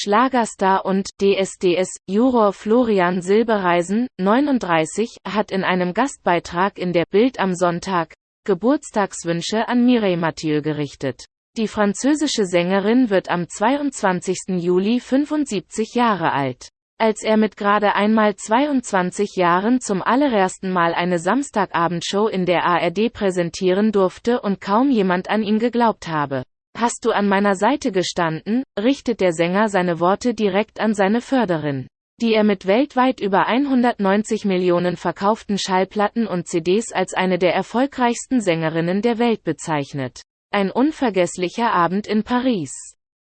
Schlagerstar und DSDS Juror Florian Silbereisen, 39, hat in einem Gastbeitrag in der Bild am Sonntag Geburtstagswünsche an Mireille Mathieu gerichtet. Die französische Sängerin wird am 22. Juli 75 Jahre alt. Als er mit gerade einmal 22 Jahren zum allerersten Mal eine Samstagabendshow in der ARD präsentieren durfte und kaum jemand an ihn geglaubt habe. Hast du an meiner Seite gestanden, richtet der Sänger seine Worte direkt an seine Förderin, die er mit weltweit über 190 Millionen verkauften Schallplatten und CDs als eine der erfolgreichsten Sängerinnen der Welt bezeichnet. Ein unvergesslicher Abend in Paris.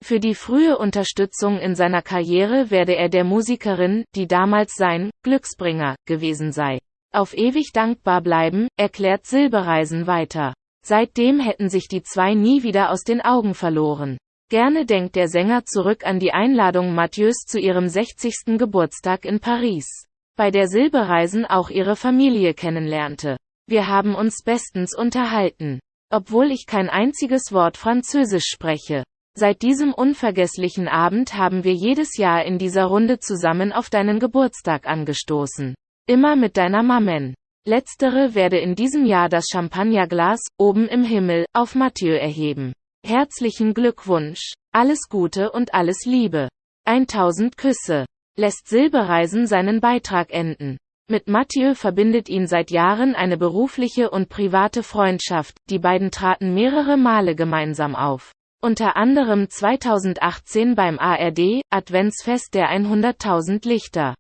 Für die frühe Unterstützung in seiner Karriere werde er der Musikerin, die damals sein Glücksbringer gewesen sei, auf ewig dankbar bleiben, erklärt Silbereisen weiter. Seitdem hätten sich die zwei nie wieder aus den Augen verloren. Gerne denkt der Sänger zurück an die Einladung Mathieu's zu ihrem 60. Geburtstag in Paris, bei der Silbereisen auch ihre Familie kennenlernte. Wir haben uns bestens unterhalten, obwohl ich kein einziges Wort Französisch spreche. Seit diesem unvergesslichen Abend haben wir jedes Jahr in dieser Runde zusammen auf deinen Geburtstag angestoßen. Immer mit deiner Mamen. Letztere werde in diesem Jahr das Champagnerglas, oben im Himmel, auf Mathieu erheben. Herzlichen Glückwunsch. Alles Gute und alles Liebe. 1000 Küsse. Lässt Silbereisen seinen Beitrag enden. Mit Mathieu verbindet ihn seit Jahren eine berufliche und private Freundschaft, die beiden traten mehrere Male gemeinsam auf. Unter anderem 2018 beim ARD, Adventsfest der 100.000 Lichter.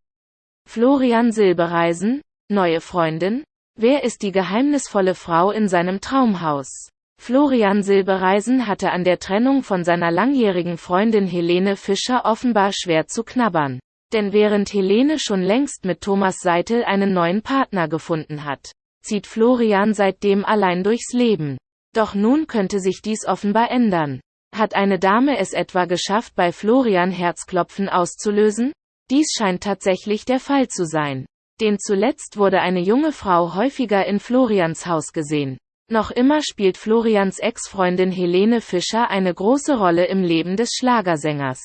Florian Silbereisen, Neue Freundin? Wer ist die geheimnisvolle Frau in seinem Traumhaus? Florian Silbereisen hatte an der Trennung von seiner langjährigen Freundin Helene Fischer offenbar schwer zu knabbern. Denn während Helene schon längst mit Thomas Seitel einen neuen Partner gefunden hat, zieht Florian seitdem allein durchs Leben. Doch nun könnte sich dies offenbar ändern. Hat eine Dame es etwa geschafft, bei Florian Herzklopfen auszulösen? Dies scheint tatsächlich der Fall zu sein. Denn zuletzt wurde eine junge Frau häufiger in Florians Haus gesehen. Noch immer spielt Florians Ex-Freundin Helene Fischer eine große Rolle im Leben des Schlagersängers.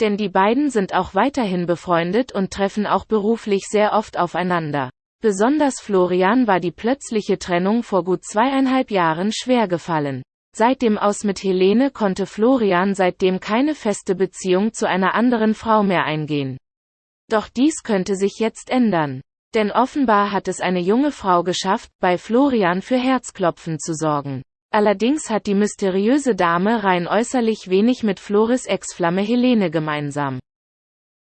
Denn die beiden sind auch weiterhin befreundet und treffen auch beruflich sehr oft aufeinander. Besonders Florian war die plötzliche Trennung vor gut zweieinhalb Jahren schwer gefallen. Seit dem Aus mit Helene konnte Florian seitdem keine feste Beziehung zu einer anderen Frau mehr eingehen. Doch dies könnte sich jetzt ändern. Denn offenbar hat es eine junge Frau geschafft, bei Florian für Herzklopfen zu sorgen. Allerdings hat die mysteriöse Dame rein äußerlich wenig mit Floris Ex-Flamme Helene gemeinsam.